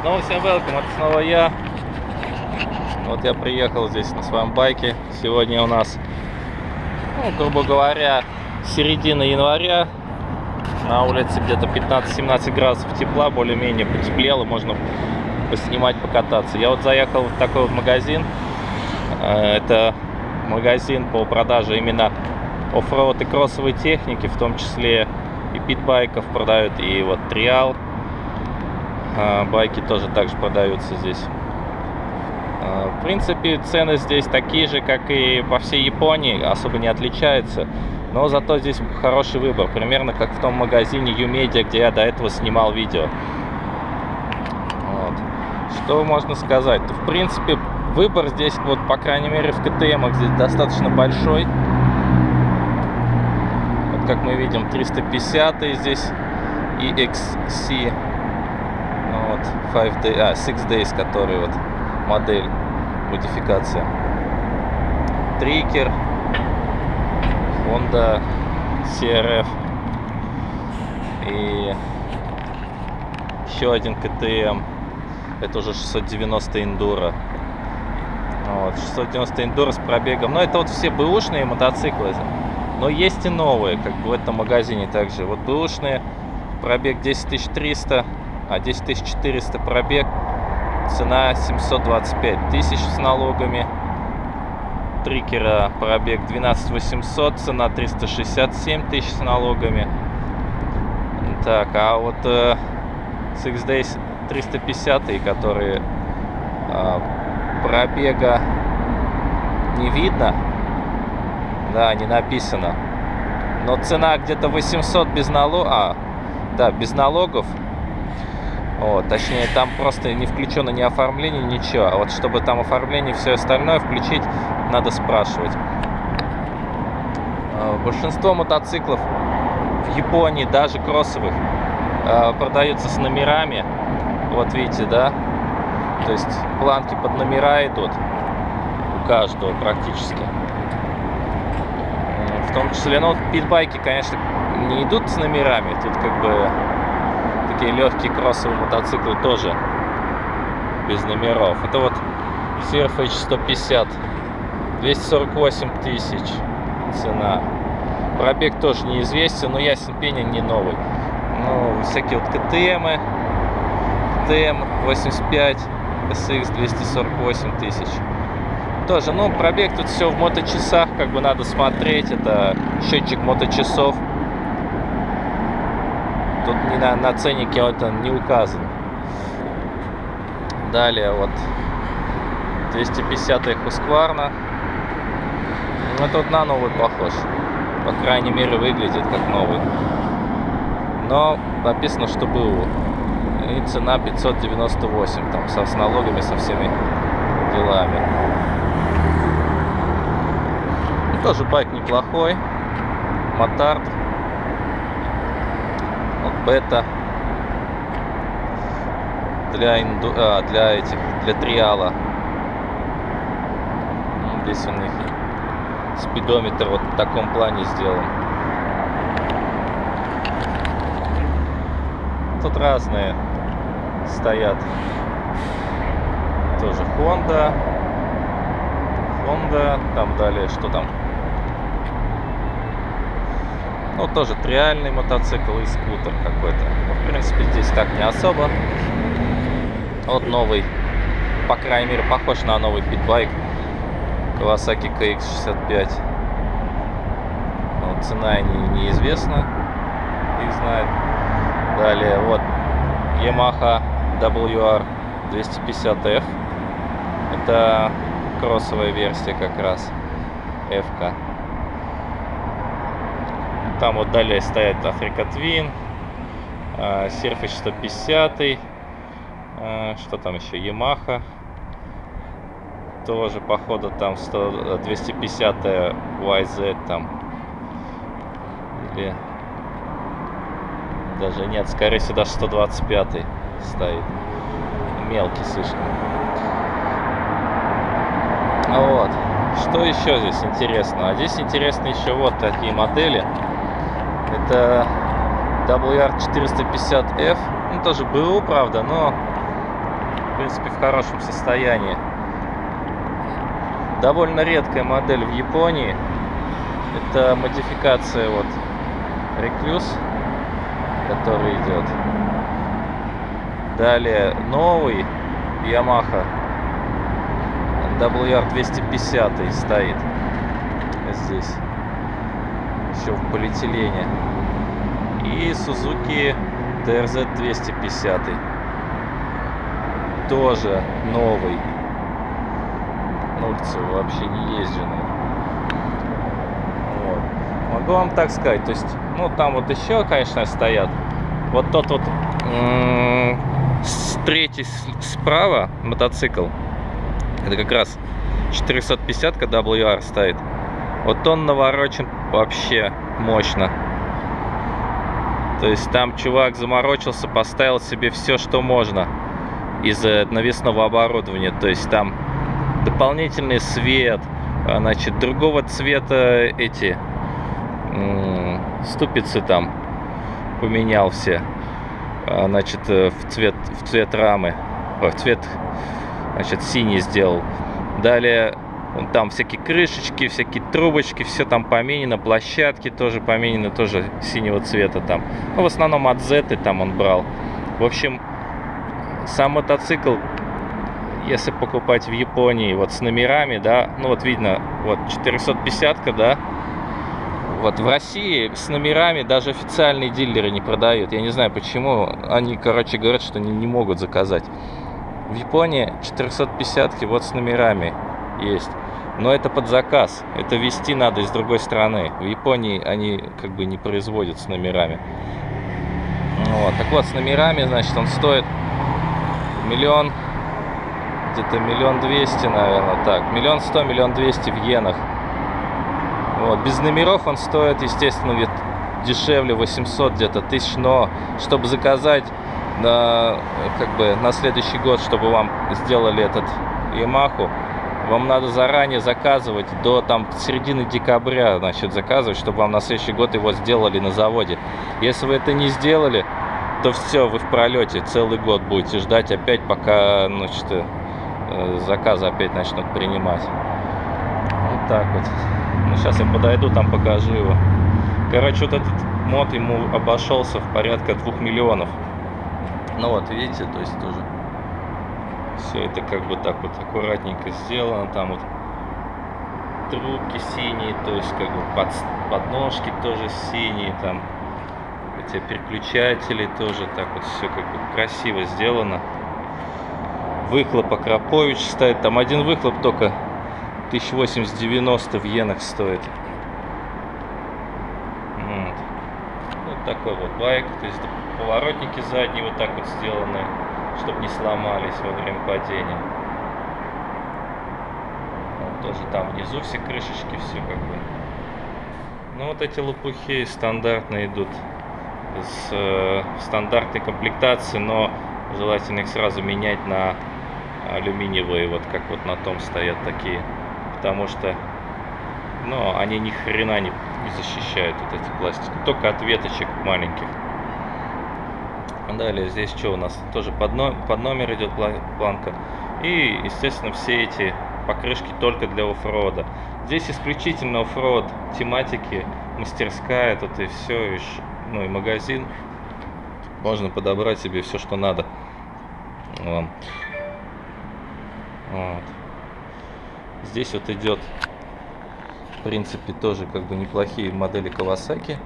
Снова всем welcome, это снова я. Вот я приехал здесь на своем байке. Сегодня у нас, ну, грубо говоря, середина января. На улице где-то 15-17 градусов тепла, более-менее потеплело, можно поснимать, покататься. Я вот заехал в такой вот магазин. Э, это магазин по продаже именно оффроуд и кроссовой техники, в том числе и питбайков продают, и вот триал. А, байки тоже также продаются здесь. А, в принципе, цены здесь такие же, как и по всей Японии, особо не отличаются. Но зато здесь хороший выбор, примерно как в том магазине Юмедиа, где я до этого снимал видео. Вот. Что можно сказать? В принципе, выбор здесь, вот по крайней мере в КТМ здесь достаточно большой. Вот как мы видим, 350 здесь EXC вот 5 day, а, 6 days, который вот модель, модификация. Трикер, Honda CRF и еще один КТМ. Это уже 690 Enduro. Вот, 690 Enduro с пробегом. Но это вот все бэушные мотоциклы. Но есть и новые, как бы в этом магазине также. Вот бэушные, пробег 10300 а 10 400 пробег, цена 725 тысяч с налогами. Трикера пробег 12 800, цена 367 тысяч с налогами. Так, а вот э, Six Days 350, которые э, пробега не видно, да, не написано. Но цена где-то 800 без налога, а, да, без налогов вот, точнее, там просто не включено ни оформление, ничего. А вот чтобы там оформление и все остальное включить, надо спрашивать. А, большинство мотоциклов в Японии, даже кроссовых, а, продаются с номерами. Вот видите, да? То есть планки под номера идут у каждого практически. В том числе, ну, питбайки, конечно, не идут с номерами. Тут как бы такие легкие кроссовые мотоциклы тоже без номеров. Это вот Surface 150, 248 тысяч цена. Пробег тоже неизвестен, но ясен пеня не новый. Ну, всякие вот КТМы, КТМ 85, SX 248 тысяч. Тоже, ну, пробег тут все в моточасах, как бы надо смотреть. Это счетчик моточасов тут не на, на ценнике он не указан. Далее вот 250 Husqvarna. Ну, тут на новый похож. По крайней мере, выглядит как новый. Но написано, что был. И цена 598, там, со, с налогами, со всеми делами. Ну, тоже байк неплохой. Мотард бета для, инду... а, для этих, для триала. Ну, здесь у них спидометр вот в таком плане сделан. Тут разные стоят. Тоже Honda. Honda. Там далее, что там? Ну, тоже триальный мотоцикл и скутер какой-то. Ну, в принципе, здесь так не особо. Вот новый, по крайней мере, похож на новый питбайк. Kawasaki KX65. Вот, цена не, неизвестна. Их знает. Далее, вот, Yamaha WR 250F. Это кроссовая версия как раз. F-ка. Там вот далее стоят Africa Twin, Surface 150, что там еще, Yamaha. Тоже, походу, там 100, 250 YZ там. Или даже нет, скорее всего, даже 125 стоит. Мелкий слишком. Вот. Что еще здесь интересно? А здесь интересно еще вот такие модели. Это WR450F. Ну, тоже БУ, правда, но принципе, в хорошем состоянии. Довольно редкая модель в Японии. Это модификация вот Recluse, который идет. Далее новый Yamaha WR250 стоит здесь. Еще в полиэтилене. И Suzuki DRZ 250 тоже новый. На улице вообще не езженный вот. могу вам так сказать то есть ну там вот еще конечно стоят. Вот тот вот третий справа мотоцикл. Это как раз 450 WR стоит вот он наворочен вообще мощно то есть там чувак заморочился, поставил себе все, что можно из навесного оборудования. То есть там дополнительный свет, а, значит, другого цвета эти ступицы там поменял все. А, значит, э, в цвет, в цвет рамы, в цвет, значит, синий сделал. Далее Вон там всякие крышечки, всякие трубочки, все там поменено, площадки тоже поменены, тоже синего цвета там. Ну, в основном от Z там он брал. В общем, сам мотоцикл, если покупать в Японии, вот с номерами, да, ну вот видно, вот 450 да, вот в России с номерами даже официальные дилеры не продают. Я не знаю почему. Они, короче, говорят, что они не могут заказать. В Японии 450 вот с номерами есть. Но это под заказ. Это вести надо из другой страны. В Японии они как бы не производят с номерами. Вот. Так вот, с номерами, значит, он стоит миллион, где-то миллион двести, наверное, так. Миллион сто, миллион двести в иенах. Вот. Без номеров он стоит, естественно, дешевле, 800 где-то тысяч, но чтобы заказать на, как бы, на следующий год, чтобы вам сделали этот Ямаху, вам надо заранее заказывать до там середины декабря, значит, заказывать, чтобы вам на следующий год его сделали на заводе. Если вы это не сделали, то все, вы в пролете целый год будете ждать опять, пока, значит, э, заказы опять начнут принимать. Вот так вот. Ну, сейчас я подойду, там покажу его. Короче, вот этот мод ему обошелся в порядка двух миллионов. Ну вот, видите, то есть тоже все это как бы так вот аккуратненько сделано там вот трубки синие то есть как бы под, подножки тоже синие там эти переключатели тоже так вот все как бы красиво сделано. Выхлоп Акропович стоит там один выхлоп только 1890 в иенах стоит. Вот. вот такой вот байк то есть поворотники задние вот так вот сделаны чтобы не сломались во время падения. Вот тоже там внизу все крышечки, все как бы. Ну вот эти лопухи стандартно идут с э, стандартной комплектации, но желательно их сразу менять на алюминиевые, вот как вот на том стоят такие, потому что, ну, они ни хрена не, не защищают вот эти пластики, только от веточек маленьких. Далее здесь что у нас? Тоже под, но, под номер идет планка. И, естественно, все эти покрышки только для оффрода. Здесь исключительно оффрод тематики, мастерская тут и все, и, ну и магазин. Можно подобрать себе все, что надо. Вот. Здесь вот идет, в принципе, тоже как бы неплохие модели Kawasaki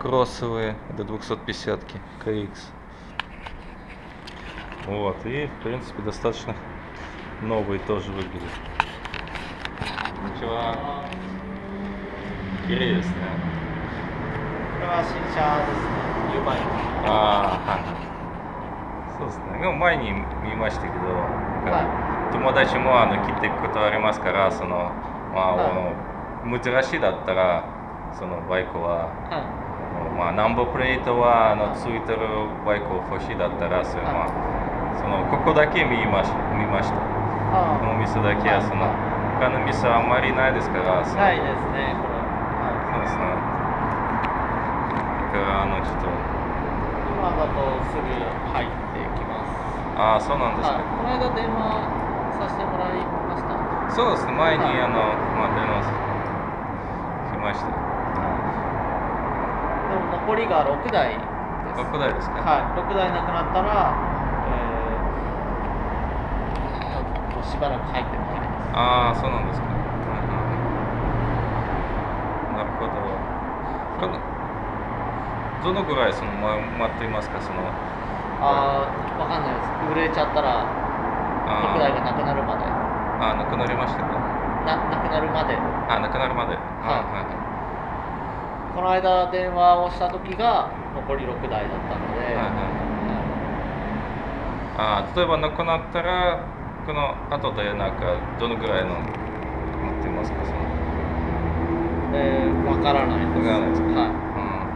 кроссовые, это 250 KX. Вот, и в принципе достаточно новые тоже выглядят. Ничего. Интересно. これは新車ですね。U バイク。ああ、はい。そうですね。でも前に見ましたけど、は友達もあの来てくことありますから、そのまあ、はあの珍しいだったらそのバイクは。はまあ、ナンバープレートはあのついてるバイクを欲しいだったらそれ、まあ、 そのここだけ見まし見ましたい。この店だけはその他の店はあんまりないですからないですね。これ。はそうですねだからあのちょっとい。今だとすぐ入ってきます。ああそうなんですか、はい、この間電話させてもらいました。そうですね前に、はいあのまあ電話しましたでも残りが6台です。6台ですか、はい、6台なくなったら、えー、ちょっとしばらく入ってもらいます。ああそうなんですか、うんうんなるほど。どのぐらいその、ま、待っていますか？その。あー、わかんないです。売れちゃったら、あ6台がなくなるまで。あなくなりましたか？ななくなるまで。あなくなるまで、はい。あこの間電話をした時が残り6台だったので、はいはい。あー例えばなくなったらこの後でなんかどのぐらいの待ってますかその。えー、わからないです。わからないですかはい。うん。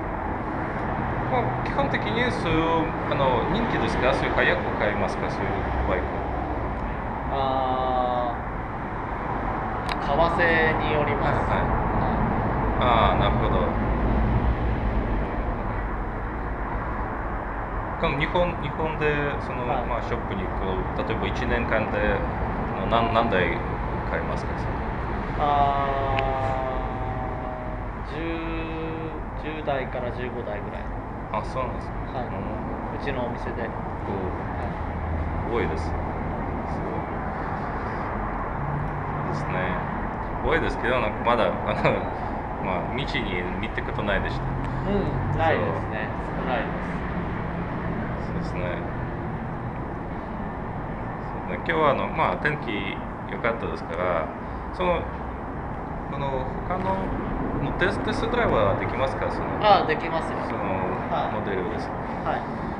まあ、基本的にそういうあの人気ですか？そういう早く買いますか？そういうバイク。あー、為替によります。はいはい。はああなるほどこの日本日本でその、はいまあ、ショップに行く例えば1年間で何何台買いますかあー、10, 10台から15台ぐらい。あそうなんですか、はいうんうちのお店で。はいお多いです。すごいですね。多いですけど、なんかまだ、あの、まあ、道に見たことないでした。うん、ないですね。少ないです。ですね。そうね今日はあの、まあ、天気良かったですから、その、この他ののテストドライブはできますか？そのあー、できますよ。その、はいモデルです。はい。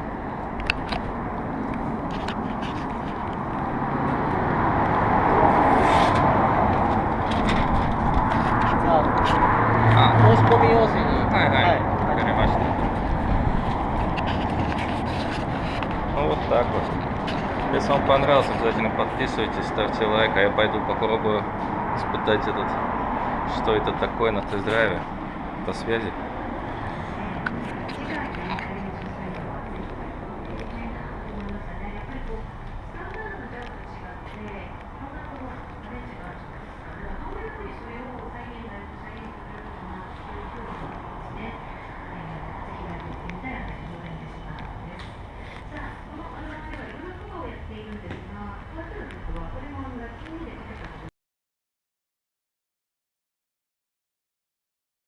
Понравился, обязательно подписывайтесь, ставьте лайк, а я пойду попробую испытать этот, что это такое на тест-драйве. До связи.